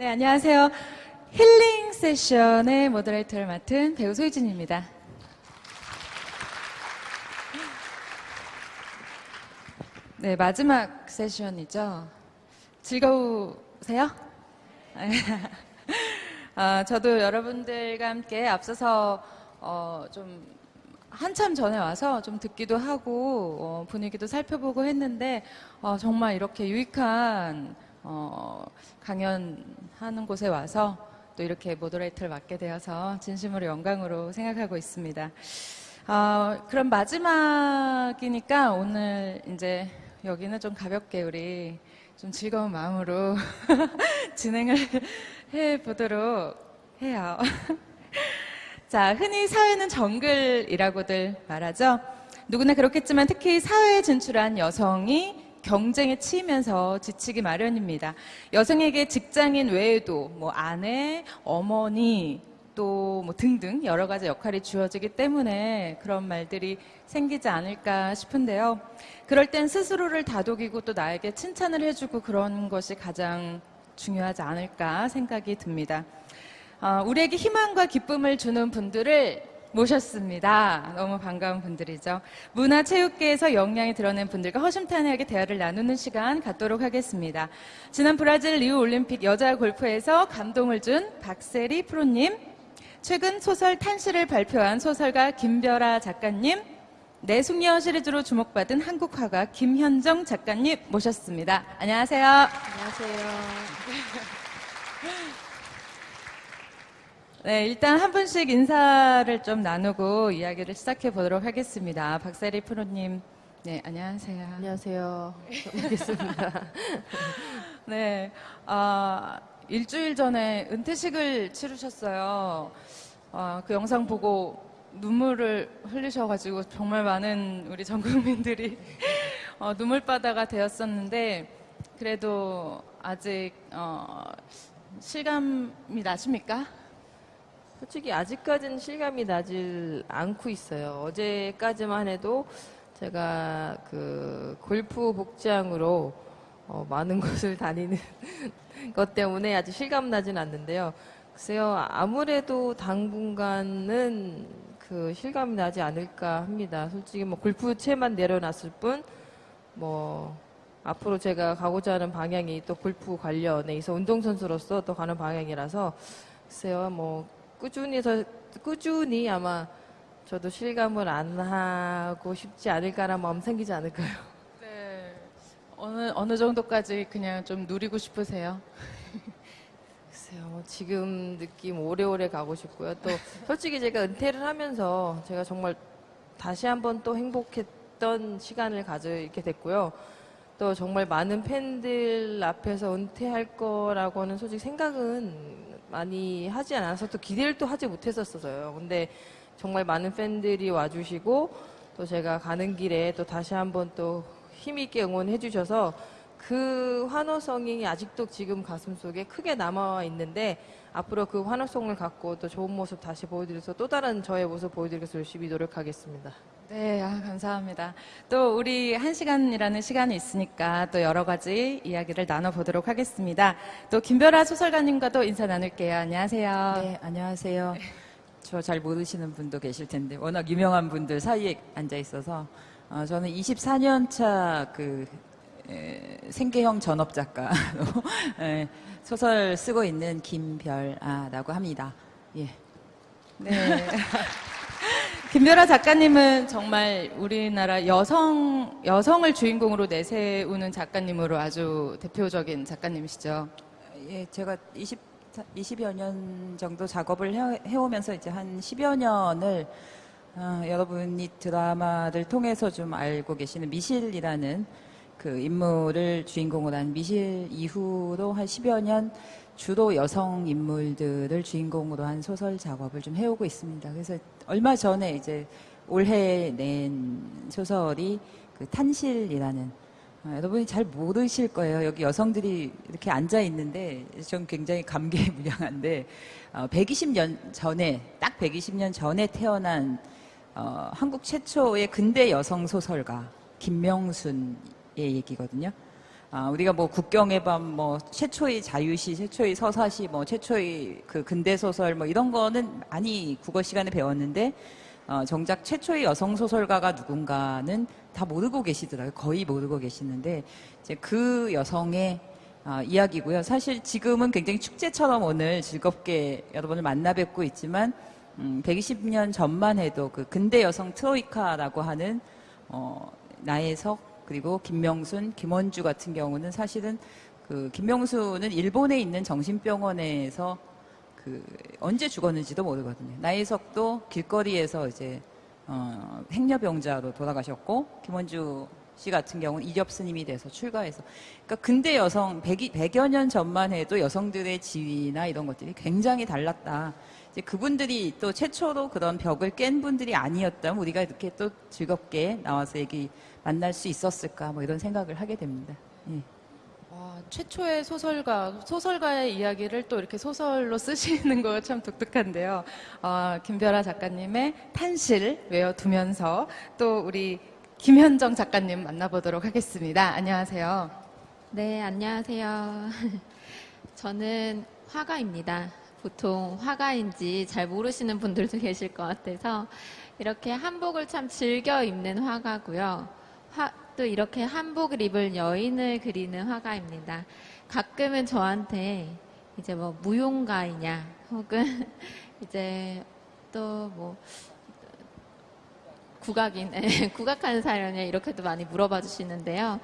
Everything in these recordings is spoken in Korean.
네, 안녕하세요. 힐링 세션의 모더레이터를 맡은 배우 소유진입니다. 네, 마지막 세션이죠. 즐거우세요? 아, 저도 여러분들과 함께 앞서서 어, 좀 한참 전에 와서 좀 듣기도 하고 어, 분위기도 살펴보고 했는데 어, 정말 이렇게 유익한 어, 강연하는 곳에 와서 또 이렇게 모더레이터를 맡게 되어서 진심으로 영광으로 생각하고 있습니다. 어, 그럼 마지막이니까 오늘 이제 여기는 좀 가볍게 우리 좀 즐거운 마음으로 진행을 해 보도록 해요. 자, 흔히 사회는 정글이라고들 말하죠. 누구나 그렇겠지만 특히 사회에 진출한 여성이 경쟁에 치이면서 지치기 마련입니다. 여성에게 직장인 외에도 뭐 아내, 어머니, 또 뭐 등등 여러 가지 역할이 주어지기 때문에 그런 말들이 생기지 않을까 싶은데요. 그럴 땐 스스로를 다독이고 또 나에게 칭찬을 해주고 그런 것이 가장 중요하지 않을까 생각이 듭니다. 어, 우리에게 희망과 기쁨을 주는 분들을 모셨습니다. 너무 반가운 분들이죠. 문화체육계에서 역량이 드러낸 분들과 허심탄회하게 대화를 나누는 시간 갖도록 하겠습니다. 지난 브라질 리우 올림픽 여자 골프에서 감동을 준 박세리 프로님, 최근 소설 탄시를 발표한 소설가 김별아 작가님, 내 숙녀 시리즈로 주목받은 한국 화가 김현정 작가님 모셨습니다. 안녕하세요. 안녕하세요. 네, 일단 한 분씩 인사를 좀 나누고 이야기를 시작해 보도록 하겠습니다. 박세리 프로님, 네, 안녕하세요. 안녕하세요. 알겠습니다. 네, 아, 일주일 전에 은퇴식을 치르셨어요. 아, 그 영상 보고 눈물을 흘리셔가지고 정말 많은 우리 전 국민들이 어, 눈물바다가 되었었는데 그래도 아직 어, 실감이 나십니까? 솔직히 아직까지는 실감이 나질 않고 있어요. 어제까지만 해도 제가 그 골프 복장으로 어, 많은 곳을 다니는 것 때문에 아직 실감 나진 않는데요. 글쎄요, 아무래도 당분간은 그 실감이 나지 않을까 합니다. 솔직히 뭐 골프채만 내려놨을 뿐, 뭐, 앞으로 제가 가고자 하는 방향이 또 골프 관련에 있어 운동선수로서 또 가는 방향이라서, 글쎄요, 뭐, 꾸준히 더, 꾸준히 아마 저도 실감을 안 하고 싶지 않을까라는 마음 생기지 않을까요? 네. 어느 어느 정도까지 그냥 좀 누리고 싶으세요? 글쎄요, 뭐 지금 느낌 오래오래 가고 싶고요. 또 솔직히 제가 은퇴를 하면서 제가 정말 다시 한번 또 행복했던 시간을 가지게 됐고요. 또 정말 많은 팬들 앞에서 은퇴할 거라고는 솔직히 생각은 많이 하지 않아서 또 기대를 또 하지 못했었어요. 근데 정말 많은 팬들이 와주시고 또 제가 가는 길에 또 다시 한번 또 힘있게 응원해 주셔서 그 환호성이 아직도 지금 가슴 속에 크게 남아 있는데 앞으로 그 환호성을 갖고 또 좋은 모습 다시 보여드려서 또 다른 저의 모습 보여드리기 위해서 열심히 노력하겠습니다. 네, 아, 감사합니다. 또 우리 한 시간이라는 시간이 있으니까 또 여러 가지 이야기를 나눠보도록 하겠습니다. 또 김별아 소설가님과도 인사 나눌게요. 안녕하세요. 네, 안녕하세요. 저 잘 모르시는 분도 계실 텐데 워낙 유명한 분들 사이에 앉아 있어서 어, 저는 24년 차 그 생계형 전업 작가로 에, 소설 쓰고 있는 김별아라고 합니다. 예. 네. 김별아 작가님은 정말 우리나라 여성, 여성을 주인공으로 내세우는 작가님으로 아주 대표적인 작가님이시죠. 예, 제가 20, 20여 년 정도 작업을 해, 해오면서 이제 한 10여 년을 어, 여러분이 드라마를 통해서 좀 알고 계시는 미실이라는 그 인물을 주인공으로 한 미실 이후로 한 10여 년 주로 여성 인물들을 주인공으로 한 소설 작업을 좀 해오고 있습니다. 그래서 얼마 전에 이제 올해 낸 소설이 그 탄실이라는 어, 여러분이 잘 모르실 거예요. 여기 여성들이 이렇게 앉아 있는데 좀 굉장히 감개무량한데 어, 120년 전에 딱 120년 전에 태어난 어, 한국 최초의 근대 여성 소설가 김명순의 얘기거든요. 아, 우리가 뭐 국경의 밤, 뭐 최초의 자유시, 최초의 서사시, 뭐 최초의 그 근대 소설 뭐 이런 거는 많이 국어 시간에 배웠는데 어, 정작 최초의 여성 소설가가 누군가는 다 모르고 계시더라고요. 거의 모르고 계시는데 이제 그 여성의 아, 이야기고요. 사실 지금은 굉장히 축제처럼 오늘 즐겁게 여러분을 만나 뵙고 있지만 음, 120년 전만 해도 그 근대 여성 트로이카라고 하는 어, 나혜석 그리고 김명순, 김원주 같은 경우는 사실은 그 김명순은 일본에 있는 정신병원에서 그 언제 죽었는지도 모르거든요. 나혜석도 길거리에서 이제 어, 행여병자로 돌아가셨고 김원주 씨 같은 경우는 이접 스님이 돼서 출가해서 그러니까 근대 여성 100, 100 여 년 전만 해도 여성들의 지위나 이런 것들이 굉장히 달랐다. 이제 그분들이 또 최초로 그런 벽을 깬 분들이 아니었다면 우리가 이렇게 또 즐겁게 나와서 얘기 만날 수 있었을까 뭐 이런 생각을 하게 됩니다. 예. 와, 최초의 소설가, 소설가의 이야기를 또 이렇게 소설로 쓰시는 거 참 독특한데요. 어, 김별아 작가님의 탄실 외워두면서 또 우리 김현정 작가님 만나보도록 하겠습니다. 안녕하세요. 네, 안녕하세요. 저는 화가입니다. 보통 화가인지 잘 모르시는 분들도 계실 것 같아서 이렇게 한복을 참 즐겨 입는 화가고요. 화- 또 이렇게 한복을 입을 여인을 그리는 화가입니다. 가끔은 저한테 이제 뭐 무용가이냐 혹은 이제 또 뭐 국악인, 예, 국악하는 사연이냐 이렇게도 많이 물어봐 주시는데요.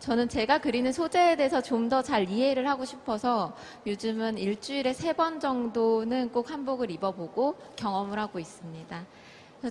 저는 제가 그리는 소재에 대해서 좀 더 잘 이해를 하고 싶어서 요즘은 일주일에 세 번 정도는 꼭 한복을 입어보고 경험을 하고 있습니다.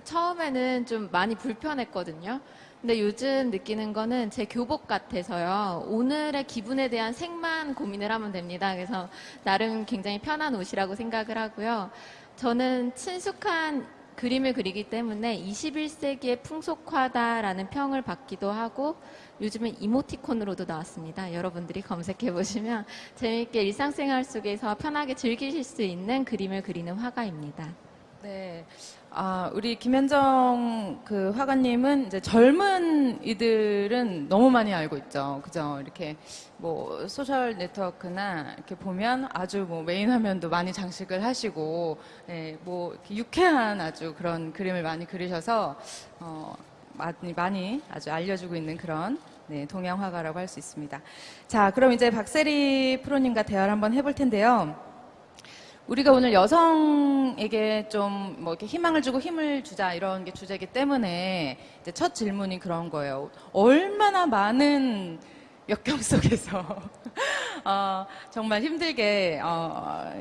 처음에는 좀 많이 불편했거든요. 근데 요즘 느끼는 거는 제 교복 같아서요. 오늘의 기분에 대한 색만 고민을 하면 됩니다. 그래서 나름 굉장히 편한 옷이라고 생각을 하고요. 저는 친숙한 그림을 그리기 때문에 21세기의 풍속화다라는 평을 받기도 하고 요즘은 이모티콘으로도 나왔습니다. 여러분들이 검색해 보시면 재미있게 일상생활 속에서 편하게 즐기실 수 있는 그림을 그리는 화가입니다. 네. 아, 우리 김현정 그 화가님은 이제 젊은 이들은 너무 많이 알고 있죠. 그죠? 이렇게 뭐 소셜 네트워크나 이렇게 보면 아주 뭐 메인 화면도 많이 장식을 하시고, 네, 뭐 이렇게 유쾌한 아주 그런 그림을 많이 그리셔서, 어, 많이, 많이 아주 알려지고 있는 그런 네, 동양 화가라고 할 수 있습니다. 자, 그럼 이제 박세리 프로님과 대화를 한번 해볼 텐데요. 우리가 오늘 여성에게 좀 뭐 이렇게 희망을 주고 힘을 주자 이런 게 주제이기 때문에 이제 첫 질문이 그런 거예요. 얼마나 많은 역경 속에서 어, 정말 힘들게 어,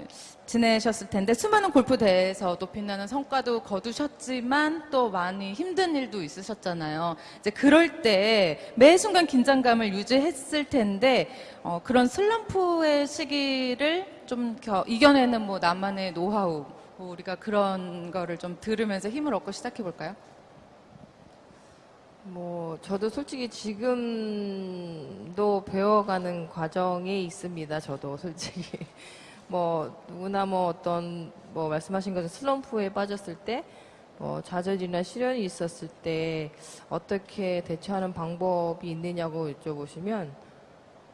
지내셨을 텐데 수많은 골프 대회에서도 빛나는 성과도 거두셨지만 또 많이 힘든 일도 있으셨잖아요. 이제 그럴 때 매 순간 긴장감을 유지했을 텐데 어, 그런 슬럼프의 시기를 좀 겨- 이겨내는 뭐 나만의 노하우 뭐 우리가 그런 거를 좀 들으면서 힘을 얻고 시작해 볼까요? 뭐 저도 솔직히 지금도 배워가는 과정에 있습니다. 저도 솔직히 뭐 누구나 뭐 어떤 뭐 말씀하신 것처럼 슬럼프에 빠졌을 때 뭐 좌절이나 시련이 있었을 때 어떻게 대처하는 방법이 있느냐고 여쭤보시면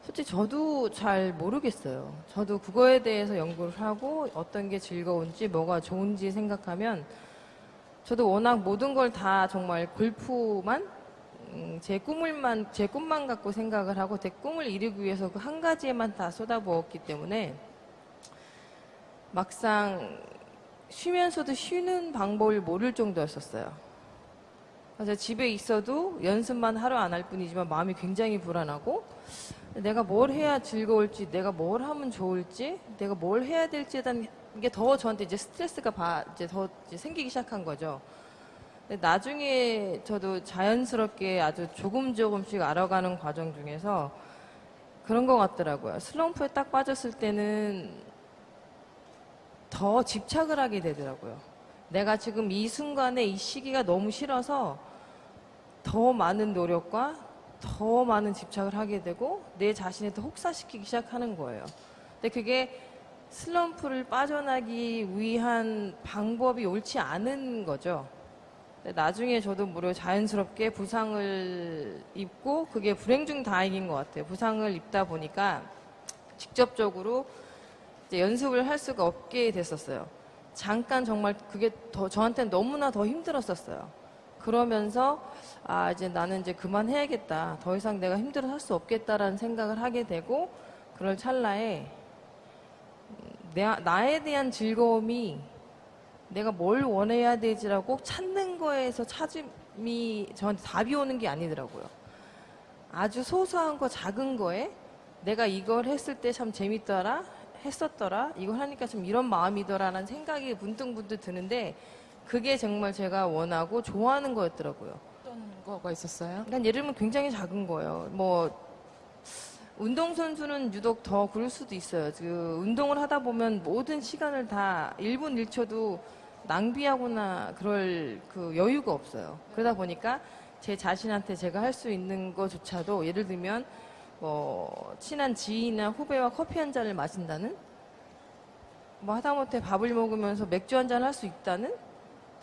솔직히 저도 잘 모르겠어요. 저도 그거에 대해서 연구를 하고 어떤 게 즐거운지 뭐가 좋은지 생각하면 저도 워낙 모든 걸 다 정말 골프만 음, 제 꿈을만 제 꿈만 갖고 생각을 하고 제 꿈을 이루기 위해서 그 한 가지에만 다 쏟아부었기 때문에 막상 쉬면서도 쉬는 방법을 모를 정도였었어요. 그래서 집에 있어도 연습만 하루 안 할 뿐이지만 마음이 굉장히 불안하고 내가 뭘 해야 즐거울지, 내가 뭘 하면 좋을지, 내가 뭘 해야 될지에 대한 게 더 저한테 이제 스트레스가 바- 이제 더 이제 생기기 시작한 거죠. 나중에 저도 자연스럽게 아주 조금 조금씩 알아가는 과정 중에서 그런 것 같더라고요. 슬럼프에 딱 빠졌을 때는 더 집착을 하게 되더라고요. 내가 지금 이 순간에 이 시기가 너무 싫어서 더 많은 노력과 더 많은 집착을 하게 되고 내 자신을 더 혹사시키기 시작하는 거예요. 근데 그게 슬럼프를 빠져나기 위한 방법이 옳지 않은 거죠. 근데 나중에 저도 무려 자연스럽게 부상을 입고 그게 불행 중 다행인 것 같아요. 부상을 입다 보니까 직접적으로 연습을 할 수가 없게 됐었어요. 잠깐 정말 그게 더 저한테는 너무나 더 힘들었었어요. 그러면서 아 이제 나는 이제 그만해야겠다. 더 이상 내가 힘들어 할 수 없겠다라는 생각을 하게 되고 그럴 찰나에 내, 나에 대한 즐거움이 내가 뭘 원해야 되지라고 꼭 찾는 거에서 찾음이 저한테 답이 오는 게 아니더라고요. 아주 소소한 거 작은 거에 내가 이걸 했을 때 참 재밌더라 했었더라 이걸 하니까 좀 이런 마음이더라라는 생각이 문득문득 드는데 그게 정말 제가 원하고 좋아하는 거였더라고요. 어떤 거가 있었어요? 그러니까 예를 들면 굉장히 작은 거예요. 뭐 운동선수는 유독 더 그럴 수도 있어요. 그 운동을 하다 보면 모든 시간을 다 1분 1초도 낭비하거나 그럴 그 여유가 없어요. 그러다 보니까 제 자신한테 제가 할 수 있는 것조차도 예를 들면 뭐 친한 지인이나 후배와 커피 한 잔을 마신다는 뭐 하다못해 밥을 먹으면서 맥주 한 잔 할 수 있다는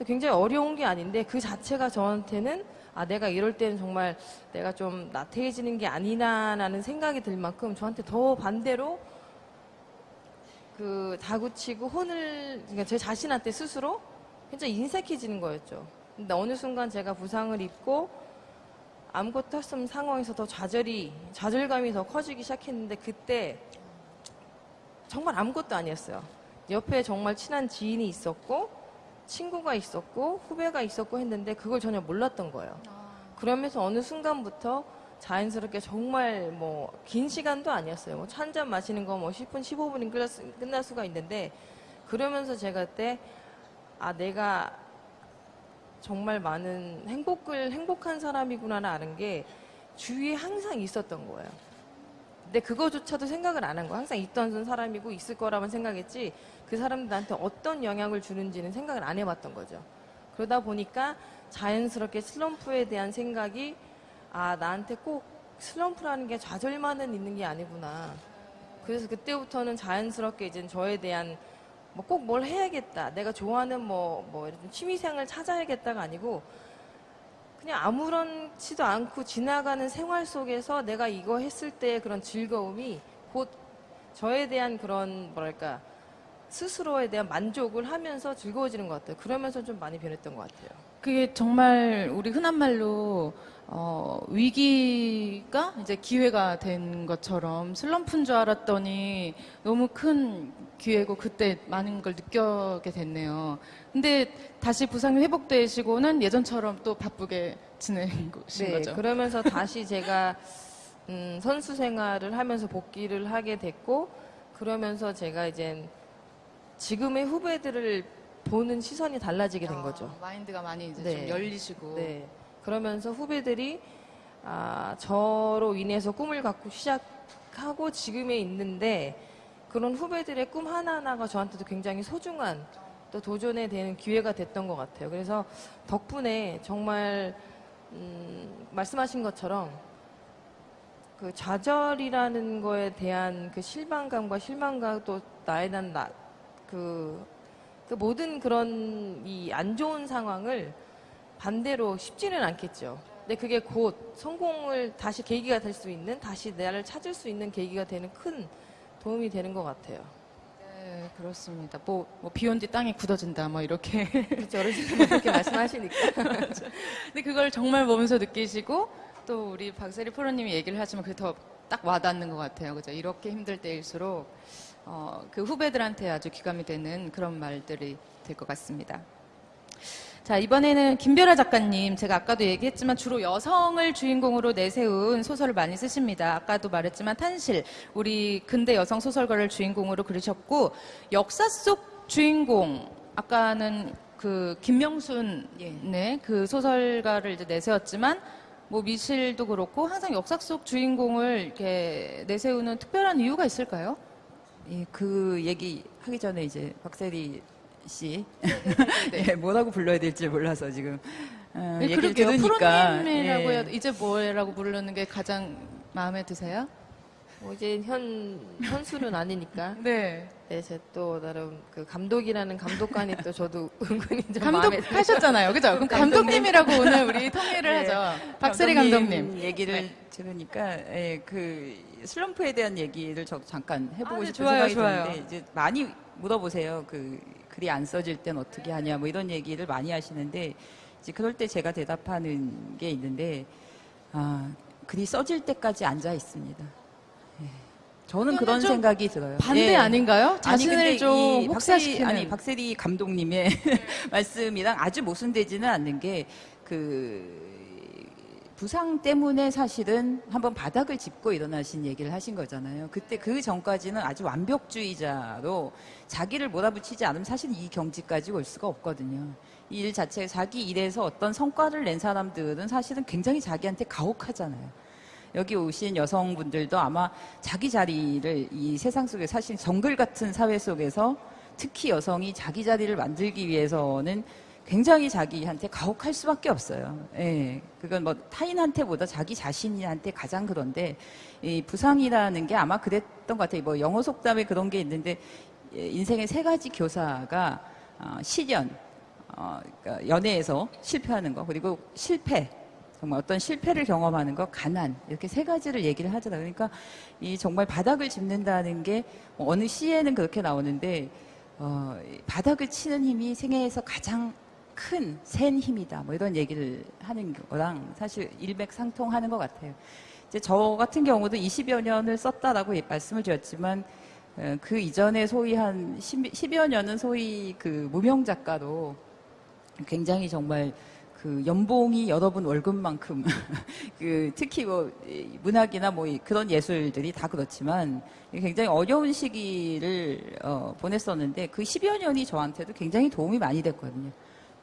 굉장히 어려운 게 아닌데 그 자체가 저한테는 아 내가 이럴 때는 정말 내가 좀 나태해지는 게 아니나라는 생각이 들 만큼 저한테 더 반대로 그 다구치고 혼을 그러니까 제 자신한테 스스로 굉장히 인색해지는 거였죠. 근데 어느 순간 제가 부상을 입고 아무것도 할 수 없는 상황에서 더 좌절이 좌절감이 더 커지기 시작했는데 그때 정말 아무것도 아니었어요. 옆에 정말 친한 지인이 있었고 친구가 있었고 후배가 있었고 했는데 그걸 전혀 몰랐던 거예요. 그러면서 어느 순간부터 자연스럽게 정말 뭐 긴 시간도 아니었어요. 뭐차한잔 마시는 거 뭐 10분, 15분이 끝날, 수가 있는데 그러면서 제가 그때 아 내가 정말 많은 행복을 행복한 사람이구나를 아는 게 주위에 항상 있었던 거예요. 근데 그거조차도 생각을 안 한 거야. 항상 있던 사람이고 있을 거라만 생각했지 그 사람들 나한테 어떤 영향을 주는지는 생각을 안 해봤던 거죠. 그러다 보니까 자연스럽게 슬럼프에 대한 생각이 아 나한테 꼭 슬럼프라는 게 좌절만은 있는 게 아니구나. 그래서 그때부터는 자연스럽게 이제 저에 대한 뭐 꼭 뭘 해야겠다. 내가 좋아하는 뭐, 뭐, 이런 취미생활 찾아야겠다가 아니고 그냥 아무렇지도 않고 지나가는 생활 속에서 내가 이거 했을 때 그런 즐거움이 곧 저에 대한 그런 뭐랄까 스스로에 대한 만족을 하면서 즐거워지는 것 같아요. 그러면서 좀 많이 변했던 것 같아요. 그게 정말 우리 흔한 말로 어, 위기가 이제 기회가 된 것처럼 슬럼프인 줄 알았더니 너무 큰 기회고 그때 많은 걸 느끼게 됐네요. 근데 다시 부상이 회복되시고는 예전처럼 또 바쁘게 지내신 네, 거죠. 그러면서 다시 제가 음, 선수 생활을 하면서 복귀를 하게 됐고 그러면서 제가 이제 지금의 후배들을 보는 시선이 달라지게 된 거죠. 아, 마인드가 많이 이제 네. 좀 열리시고. 네. 그러면서 후배들이 아, 저로 인해서 꿈을 갖고 시작하고 지금에 있는데 그런 후배들의 꿈 하나하나가 저한테도 굉장히 소중한 또 도전에 되는 기회가 됐던 것 같아요. 그래서 덕분에 정말 음, 말씀하신 것처럼 그 좌절이라는 거에 대한 그 실망감과 실망감 또 나에 대한 나, 그, 그 모든 그런 이 안 좋은 상황을 반대로 쉽지는 않겠죠. 근데 그게 곧 성공을 다시 계기가 될 수 있는 다시 나를 찾을 수 있는 계기가 되는 큰 도움이 되는 것 같아요. 네, 그렇습니다. 뭐, 뭐 비온 뒤 땅이 굳어진다, 뭐 이렇게. 그렇죠. 어르신들 그렇게 말씀하시니까. 근데 그걸 정말 보면서 느끼시고 또 우리 박세리 프로님이 얘기를 하시면 그게 더 딱 와닿는 것 같아요. 그죠? 이렇게 힘들 때일수록 어, 그 후배들한테 아주 귀감이 되는 그런 말들이 될 것 같습니다. 자, 이번에는 김별아 작가님, 제가 아까도 얘기했지만 주로 여성을 주인공으로 내세운 소설을 많이 쓰십니다. 아까도 말했지만 탄실, 우리 근대 여성 소설가를 주인공으로 그리셨고, 역사 속 주인공, 아까는 그 김명순, 네, 그 소설가를 이제 내세웠지만, 뭐 미실도 그렇고 항상 역사 속 주인공을 이렇게 내세우는 특별한 이유가 있을까요? 예, 그 얘기 하기 전에 이제 박세리 씨 네. 예, 뭐라고 불러야 될지 몰라서 지금 어, 네, 얘기를 그러게요. 들으니까 프로님이라고 예. 해야 이제 뭐라고 부르는 게 가장 마음에 드세요? 뭐 이제 현 현수는 아니니까. 네. 네, 제 또 나름 그 감독이라는 감독관이 또 저도 은근히 좀 마음에 감독 하셨잖아요. 그죠? 그럼 감독님이라고 오늘 우리 통일을 네. 하죠. 박세리 감독님. 얘기를 네. 들으니까 예, 그 슬럼프에 대한 얘기를 저 잠깐 해보고 아, 네, 싶은 좋아요, 생각이 좋아요. 드는데 이제 많이 물어보세요. 그 글이 안 써질 땐 어떻게 하냐 뭐 이런 얘기를 많이 하시는데 이제 그럴 때 제가 대답하는 게 있는데 아 글이 써질 때까지 앉아 있습니다. 예. 저는 그런 좀 생각이 들어요. 반대 예. 아닌가요? 아니, 자신을 근데 좀이 박세리. 아니 박세리 감독님의 말씀이랑 아주 모순되지는 않는 게그 부상 때문에 사실은 한번 바닥을 짚고 일어나신 얘기를 하신 거잖아요. 그때 그 전까지는 아주 완벽주의자로 자기를 몰아붙이지 않으면 사실 이 경지까지 올 수가 없거든요. 이 일 자체 자기 일에서 어떤 성과를 낸 사람들은 사실은 굉장히 자기한테 가혹하잖아요. 여기 오신 여성분들도 아마 자기 자리를 이 세상 속에 사실 정글 같은 사회 속에서 특히 여성이 자기 자리를 만들기 위해서는 굉장히 자기한테 가혹할 수밖에 없어요. 예. 그건 뭐 타인한테보다 자기 자신한테 가장 그런데 이 부상이라는 게 아마 그랬던 것 같아요. 뭐 영어 속담에 그런 게 있는데 예, 인생의 세 가지 교사가 어, 시련, 어, 그러니까 연애에서 실패하는 거 그리고 실패 정말 어떤 실패를 경험하는 것, 가난 이렇게 세 가지를 얘기를 하더라고요. 그러니까 이 정말 바닥을 짚는다는 게뭐 어느 시에는 그렇게 나오는데 어, 이 바닥을 치는 힘이 생애에서 가장 큰 센 힘이다. 뭐 이런 얘기를 하는 거랑 사실 일맥상통하는 것 같아요. 이제 저 같은 경우도 20여 년을 썼다라고 예- 말씀을 드렸지만 어, 그 이전에 소위 한 10, 10 여 년은 소위 그 무명 작가로 굉장히 정말 그 연봉이 여러분 월급만큼 그 특히 뭐이 문학이나 뭐 이- 그런 예술들이 다 그렇지만 굉장히 어려운 시기를 어, 보냈었는데 그 10여 년이 저한테도 굉장히 도움이 많이 됐거든요.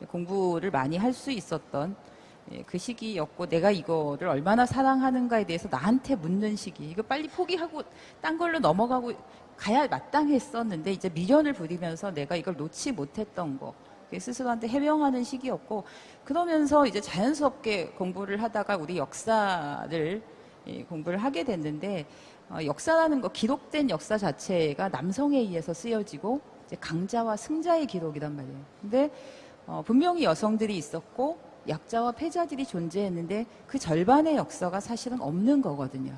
공부를 많이 할 수 있었던 예, 그 시기였고 내가 이거를 얼마나 사랑하는가에 대해서 나한테 묻는 시기 이거 빨리 포기하고 딴 걸로 넘어가고 가야 마땅했었는데 이제 미련을 부리면서 내가 이걸 놓지 못했던 거 스스로한테 해명하는 시기였고 그러면서 이제 자연스럽게 공부를 하다가 우리 역사를 예, 공부를 하게 됐는데 어, 역사라는 거 기록된 역사 자체가 남성에 의해서 쓰여지고 이제 강자와 승자의 기록이란 말이에요. 근데 어, 분명히 여성들이 있었고 약자와 패자들이 존재했는데 그 절반의 역사가 사실은 없는 거거든요.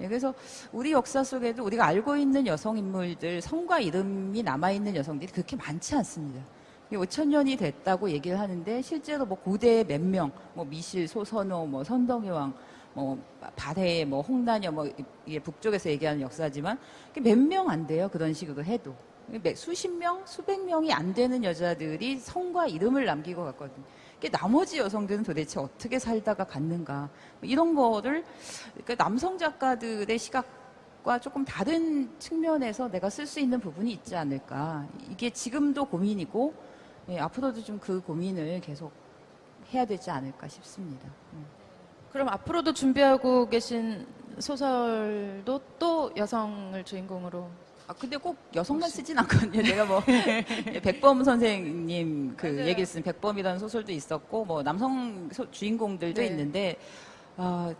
예, 그래서 우리 역사 속에도 우리가 알고 있는 여성 인물들 성과 이름이 남아 있는 여성들이 그렇게 많지 않습니다. 5천 년이 됐다고 얘기를 하는데 실제로 뭐 고대 몇 명, 뭐 미실, 소선호, 뭐 선덕여왕, 뭐 발해, 뭐 홍나녀, 뭐 북쪽에서 얘기하는 역사지만 몇 명 안 돼요 그런 식으로 해도 몇- 수십 명, 수백 명이 안 되는 여자들이 성과 이름을 남기고 갔거든요. 그 나머지 여성들은 도대체 어떻게 살다가 갔는가 뭐 이런 거를 그러니까 남성 작가들의 시각과 조금 다른 측면에서 내가 쓸 수 있는 부분이 있지 않을까 이게 지금도 고민이고 예, 앞으로도 좀 그 고민을 계속 해야 되지 않을까 싶습니다. 음. 그럼 앞으로도 준비하고 계신 소설도 또 여성을 주인공으로 아 근데 꼭 여성만 쓰진 않거든요. 내가 뭐 백범 선생님 그 맞아요. 얘기를 쓴 백범이라는 소설도 있었고 뭐 남성 소- 주인공들도 네. 있는데 아,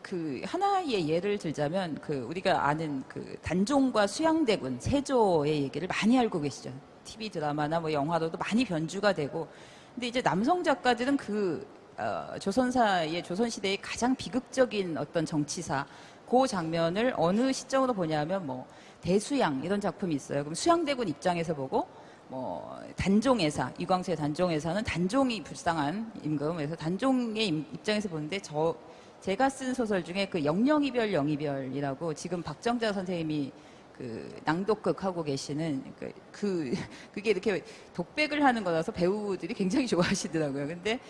그 하나의 예를 들자면 그 우리가 아는 그 단종과 수양대군 세조의 얘기를 많이 알고 계시죠. TV 드라마나 뭐 영화로도 많이 변주가 되고 근데 이제 남성 작가들은 그 어, 조선사의 조선시대의 가장 비극적인 어떤 정치사 그 장면을 어느 시점으로 보냐면 뭐 대수양 이런 작품이 있어요. 그럼 수양대군 입장에서 보고 뭐 단종회사 이광수의 단종회사는 단종이 불쌍한 임금 그래서 단종의 임- 입장에서 보는데 저 제가 쓴 소설 중에 그 영영이별 영이별이라고 지금 박정자 선생님이 그 낭독극 하고 계시는 그, 그 그게 이렇게 독백을 하는 거라서 배우들이 굉장히 좋아하시더라고요. 근데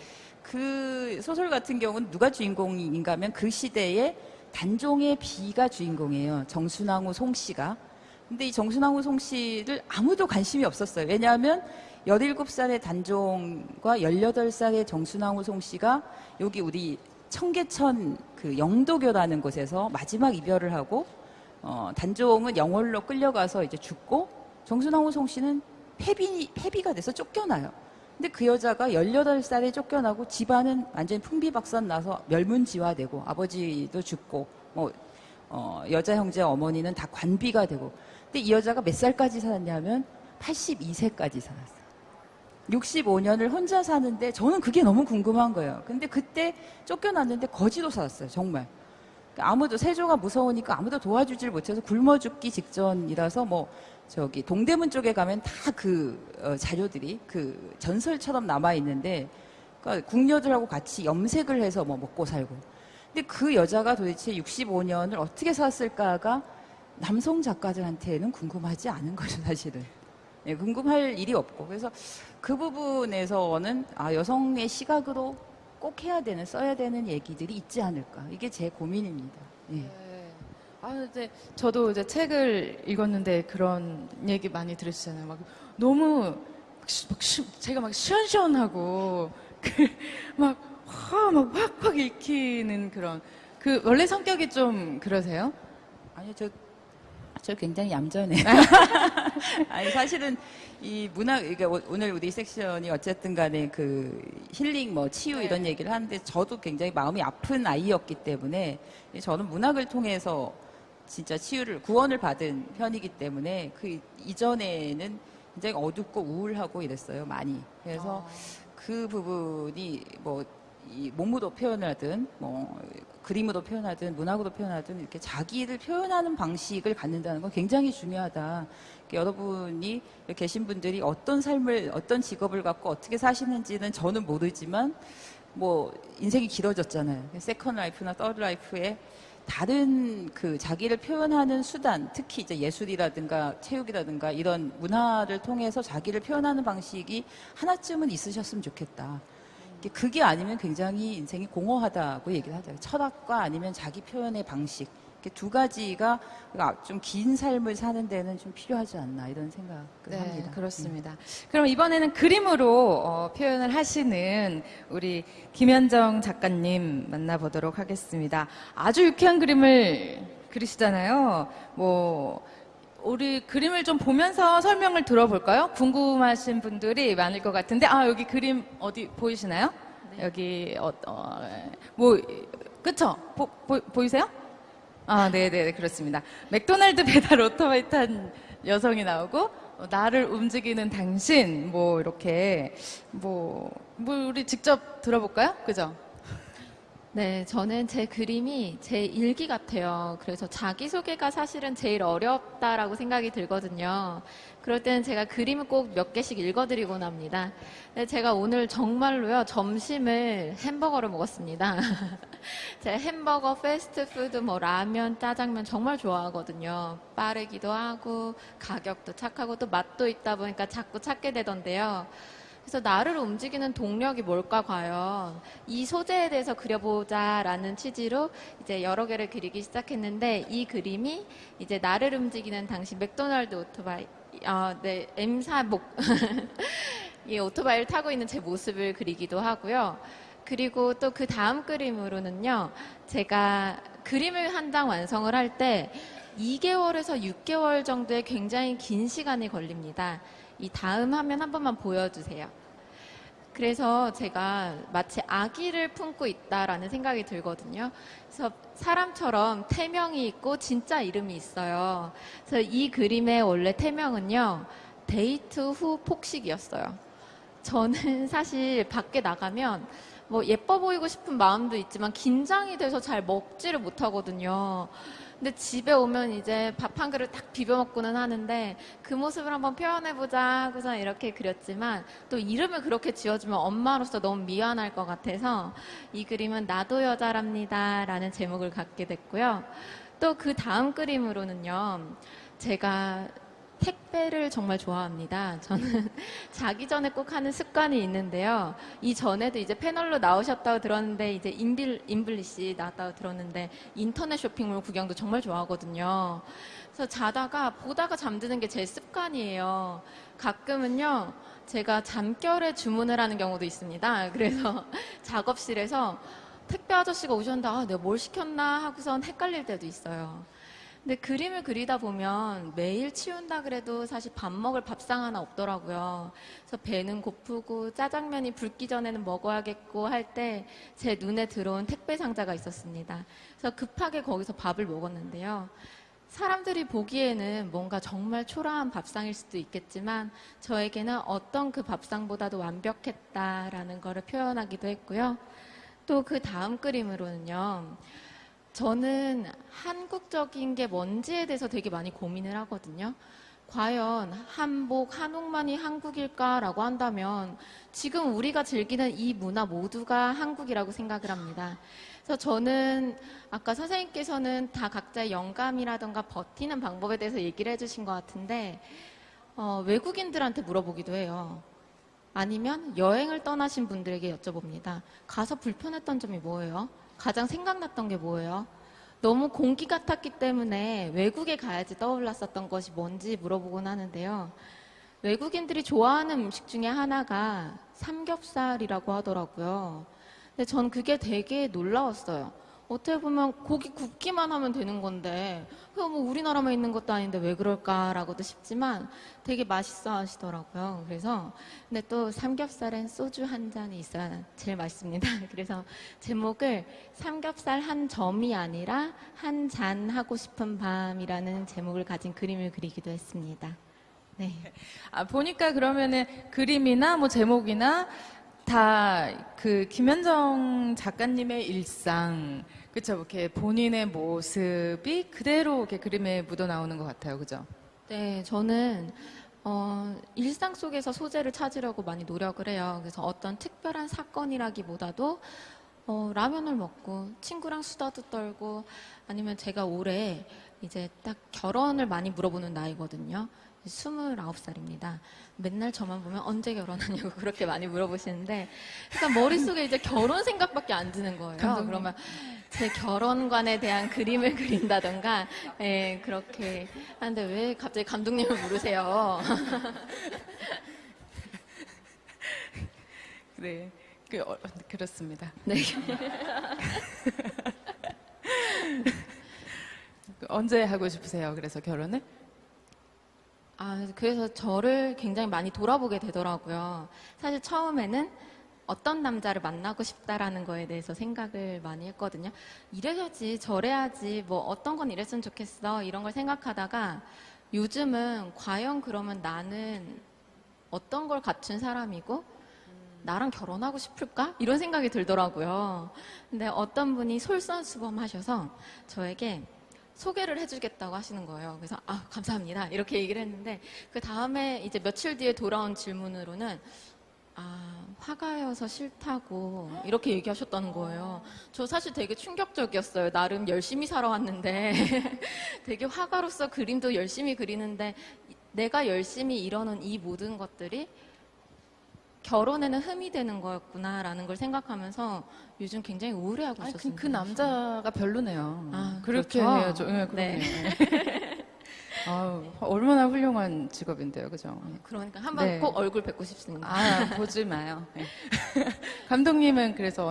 그 소설 같은 경우는 누가 주인공인가 하면 그 시대에 단종의 비가 주인공이에요. 정순왕후 송씨가. 근데 이 정순왕후 송씨를 아무도 관심이 없었어요. 왜냐하면 17살의 단종과 18살의 정순왕후 송씨가 여기 우리 청계천 그 영도교라는 곳에서 마지막 이별을 하고 어, 단종은 영월로 끌려가서 이제 죽고 정순왕후 송씨는 폐비, 폐비가 돼서 쫓겨나요. 근데 그 여자가 18살에 쫓겨나고 집안은 완전히 풍비박산 나서 멸문지화되고 아버지도 죽고 뭐 어, 여자 형제 어머니는 다 관비가 되고 근데 이 여자가 몇 살까지 살았냐면 82세까지 살았어요. 65년을 혼자 사는데 저는 그게 너무 궁금한 거예요. 근데 그때 쫓겨났는데 거지로 살았어요. 정말. 아무도 세조가 무서우니까 아무도 도와주질 못해서 굶어 죽기 직전이라서 뭐 저기 동대문 쪽에 가면 다 그 자료들이 그 전설처럼 남아 있는데 그러니까 궁녀들하고 같이 염색을 해서 뭐 먹고 살고. 근데 그 여자가 도대체 65년을 어떻게 살았을까가 남성 작가들한테는 궁금하지 않은 거죠, 사실은. 예, 궁금할 일이 없고. 그래서 그 부분에서는 아, 여성의 시각으로 꼭 해야 되는, 써야 되는 얘기들이 있지 않을까. 이게 제 고민입니다. 예. 네. 아, 이제 저도 이제 책을 읽었는데 그런 얘기 많이 들으시잖아요. 막 너무 막 시- 제가 막 시원시원하고 그막 막 확확 읽히는 그런 그 원래 성격이 좀 그러세요? 아니요, 저, 저 굉장히 얌전해요. 아니, 사실은 이 이게 오- 오늘 우리 섹션이 어쨌든 간에 그 힐링, 뭐 치유 네. 이런 얘기를 하는데 저도 굉장히 마음이 아픈 아이였기 때문에 저는 문학을 통해서 진짜 치유를, 구원을 받은 편이기 때문에 그 이전에는 굉장히 어둡고 우울하고 이랬어요, 많이. 그래서 그 부분이 뭐, 이 몸으로 표현하든, 뭐, 그림으로 표현하든, 문학으로 표현하든, 이렇게 자기를 표현하는 방식을 갖는다는 건 굉장히 중요하다. 여러분이 계신 분들이 어떤 삶을, 어떤 직업을 갖고 어떻게 사시는지는 저는 모르지만, 뭐, 인생이 길어졌잖아요. second life나 third life에 다른 그 자기를 표현하는 수단, 특히 이제 예술이라든가 체육이라든가 이런 문화를 통해서 자기를 표현하는 방식이 하나쯤은 있으셨으면 좋겠다. 그게 아니면 굉장히 인생이 공허하다고 얘기를 하죠. 철학과 아니면 자기 표현의 방식. 이렇게 두 가지가 좀 긴 삶을 사는 데는 좀 필요하지 않나 이런 생각을 네, 합니다. 그렇습니다. 그럼 이번에는 그림으로 어, 표현을 하시는 우리 김현정 작가님 만나보도록 하겠습니다. 아주 유쾌한 그림을 그리시잖아요. 뭐 우리 그림을 좀 보면서 설명을 들어볼까요? 궁금하신 분들이 많을 것 같은데 아 여기 그림 어디 보이시나요? 여기 어, 어, 뭐 그쵸? 보, 보, 보이세요? 아, 네, 네, 그렇습니다. 맥도날드 배달 오토바이 탄 여성이 나오고 어, 나를 움직이는 당신 뭐 이렇게 뭐, 뭐 우리 직접 들어볼까요? 그죠? 네, 저는 제 그림이 제 일기 같아요. 그래서 자기소개가 사실은 제일 어렵다라고 생각이 들거든요. 그럴 때는 제가 그림을 꼭 몇 개씩 읽어드리곤 합니다. 제가 오늘 정말로요, 점심을 햄버거를 먹었습니다. 제가 햄버거, 패스트푸드, 뭐 라면, 짜장면 정말 좋아하거든요. 빠르기도 하고, 가격도 착하고, 또 맛도 있다 보니까 자꾸 찾게 되던데요. 그래서 나를 움직이는 동력이 뭘까 과연 이 소재에 대해서 그려보자라는 취지로 이제 여러 개를 그리기 시작했는데 이 그림이 이제 나를 움직이는 당시 맥도날드 오토바이 아, 네, M사 목, 이 오토바이를 타고 있는 제 모습을 그리기도 하고요. 그리고 또 그 다음 그림으로는요, 제가 그림을 한 장 완성을 할 때 2개월에서 6개월 정도의 굉장히 긴 시간이 걸립니다. 이 다음 화면 한 번만 보여주세요. 그래서 제가 마치 아기를 품고 있다라는 생각이 들거든요. 그래서 사람처럼 태명이 있고 진짜 이름이 있어요. 그래서 이 그림의 원래 태명은요, 데이트 후 폭식이었어요. 저는 사실 밖에 나가면 뭐 예뻐 보이고 싶은 마음도 있지만 긴장이 돼서 잘 먹지를 못하거든요. 근데 집에 오면 이제 밥 한 그릇 딱 비벼 먹고는 하는데 그 모습을 한번 표현해 보자 하고서 이렇게 그렸지만 또 이름을 그렇게 지어주면 엄마로서 너무 미안할 것 같아서 이 그림은 나도 여자랍니다 라는 제목을 갖게 됐고요. 또 그 다음 그림으로는요. 제가 택배를 정말 좋아합니다. 저는 자기 전에 꼭 하는 습관이 있는데요. 이 전에도 이제 패널로 나오셨다고 들었는데 이제 인빌 인블리 씨 나왔다고 들었는데 인터넷 쇼핑몰 구경도 정말 좋아하거든요. 그래서 자다가 보다가 잠드는 게 제 습관이에요. 가끔은요. 제가 잠결에 주문을 하는 경우도 있습니다. 그래서 작업실에서 택배 아저씨가 오셨는데 아, 내가 뭘 시켰나 하고선 헷갈릴 때도 있어요. 근데 그림을 그리다 보면 매일 치운다 그래도 사실 밥 먹을 밥상 하나 없더라고요. 그래서 배는 고프고 짜장면이 붉기 전에는 먹어야겠고 할 때 제 눈에 들어온 택배 상자가 있었습니다. 그래서 급하게 거기서 밥을 먹었는데요. 사람들이 보기에는 뭔가 정말 초라한 밥상일 수도 있겠지만 저에게는 어떤 그 밥상보다도 완벽했다라는 거를 표현하기도 했고요. 또 그 다음 그림으로는요. 저는 한국적인 게 뭔지에 대해서 되게 많이 고민을 하거든요. 과연 한복, 한옥만이 한국일까라고 한다면 지금 우리가 즐기는 이 문화 모두가 한국이라고 생각을 합니다. 그래서 저는 아까 선생님께서는 다 각자의 영감이라던가 버티는 방법에 대해서 얘기를 해주신 것 같은데 어, 외국인들한테 물어보기도 해요. 아니면 여행을 떠나신 분들에게 여쭤봅니다. 가서 불편했던 점이 뭐예요? 가장 생각났던 게 뭐예요? 너무 공기 같았기 때문에 외국에 가야지 떠올랐었던 것이 뭔지 물어보곤 하는데요. 외국인들이 좋아하는 음식 중에 하나가 삼겹살이라고 하더라고요. 근데 전 그게 되게 놀라웠어요. 어떻게 보면 고기 굽기만 하면 되는 건데, 그거 뭐 우리나라만 있는 것도 아닌데 왜 그럴까라고도 싶지만 되게 맛있어 하시더라고요. 그래서, 근데 또 삼겹살엔 소주 한 잔이 있어야 제일 맛있습니다. 그래서 제목을 삼겹살 한 점이 아니라 한 잔 하고 싶은 밤이라는 제목을 가진 그림을 그리기도 했습니다. 네. 아, 보니까 그러면은 그림이나 뭐 제목이나 다 그 김현정 작가님의 일상, 그쵸? 이렇게 본인의 모습이 그대로 이렇게 그림에 묻어 나오는 것 같아요. 그죠? 네, 저는 어, 일상 속에서 소재를 찾으려고 많이 노력을 해요. 그래서 어떤 특별한 사건이라기보다도 어, 라면을 먹고 친구랑 수다도 떨고 아니면 제가 올해 이제 딱 결혼을 많이 물어보는 나이거든요. 29살입니다. 맨날 저만 보면 언제 결혼하냐고 그렇게 많이 물어보시는데 그러니까 머릿속에 이제 결혼 생각밖에 안 드는 거예요. 감독님. 그러면 제 결혼관에 대한 그림을 그린다던가 예, 그렇게 하는데 왜 갑자기 감독님을 부르세요? 네. 그, 어, 그렇습니다. 네. 그 언제 하고 싶으세요? 그래서 결혼을? 아, 그래서 저를 굉장히 많이 돌아보게 되더라고요. 사실 처음에는 어떤 남자를 만나고 싶다라는 거에 대해서 생각을 많이 했거든요. 이래야지, 저래야지, 뭐 어떤 건 이랬으면 좋겠어, 이런 걸 생각하다가 요즘은 과연 그러면 나는 어떤 걸 갖춘 사람이고 나랑 결혼하고 싶을까? 이런 생각이 들더라고요. 근데 어떤 분이 솔선수범하셔서 저에게 소개를 해주겠다고 하시는 거예요. 그래서 아 감사합니다 이렇게 얘기를 했는데 그 다음에 이제 며칠 뒤에 돌아온 질문으로는 아 화가여서 싫다고 이렇게 얘기하셨다는 거예요. 저 사실 되게 충격적이었어요. 나름 열심히 살아왔는데 되게 화가로서 그림도 열심히 그리는데 내가 열심히 이뤄놓은 이 모든 것들이 결혼에는 흠이 되는 거였구나라는 걸 생각하면서 요즘 굉장히 우울해하고 아니, 그, 있었습니다. 그 남자가 별로네요. 아, 그렇게 그렇죠. 해야죠. 네, 그러네. 아유, 얼마나 훌륭한 직업인데요. 그죠? 그러니까 한번 네. 꼭 얼굴 뵙고 싶습니다. 아, 보지 마요. 네. 감독님은 그래서